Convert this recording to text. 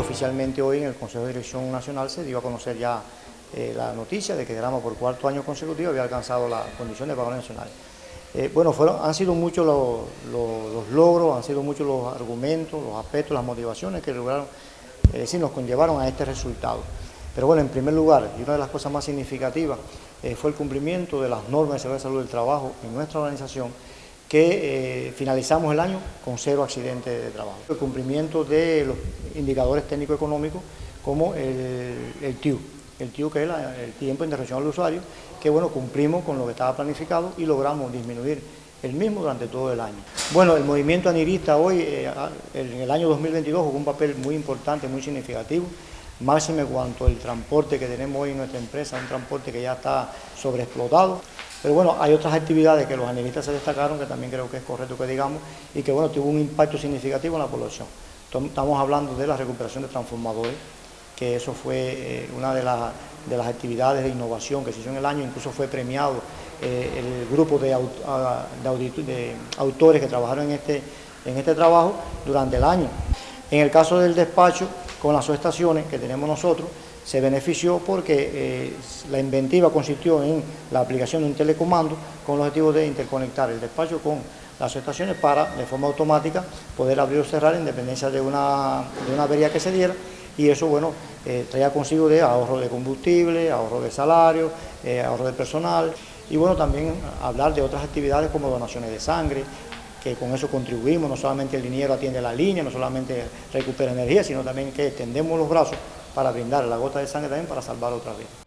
oficialmente hoy en el Consejo de Dirección Nacional se dio a conocer ya eh, la noticia de que Grama por cuarto año consecutivo había alcanzado la condición de pagador nacional. Eh, bueno, han sido muchos los, logros, han sido muchos los argumentos, los aspectos, las motivaciones que lograron, es decir, nos conllevaron a este resultado. Pero bueno, en primer lugar, y una de las cosas más significativas fue el cumplimiento de las normas de seguridad de salud del trabajo en nuestra organización, que eh, finalizamos el año con cero accidentes de trabajo. El cumplimiento de los indicadores técnico-económicos como el, el TIU, el TIU que es el tiempo de intervención al usuario, que bueno, cumplimos con lo que estaba planificado y logramos disminuir el mismo durante todo el año. Bueno, el movimiento anirista hoy, eh, en el año 2022, jugó un papel muy importante, muy significativo, máxime cuanto el transporte que tenemos hoy en nuestra empresa, un transporte que ya está sobreexplotado. Pero bueno, hay otras actividades que los analistas se destacaron, que también creo que es correcto que digamos, y que bueno, tuvo un impacto significativo en la población. Estamos hablando de la recuperación de transformadores, que eso fue eh, una de, las actividades de innovación que se hizo en el año, incluso fue premiado eh, el grupo de, de, autores que trabajaron en este, en este trabajo durante el año. En el caso del despacho, con las subestaciones que tenemos nosotros, se benefició porque eh, la inventiva consistió en la aplicación de un telecomando con el objetivo de interconectar el despacho con las estaciones para, de forma automática, poder abrir o cerrar en dependencia de una, avería que se diera. Y eso, bueno, eh, traía consigo de ahorro de combustible, ahorro de salario, eh, ahorro de personal y, bueno, también hablar de otras actividades como donaciones de sangre, que con eso contribuimos, no solamente el dinero atiende la línea, no solamente recupera energía, sino también que tendemos los brazos para brindar la gota de sangre también para salvar otra vida.